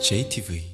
JTV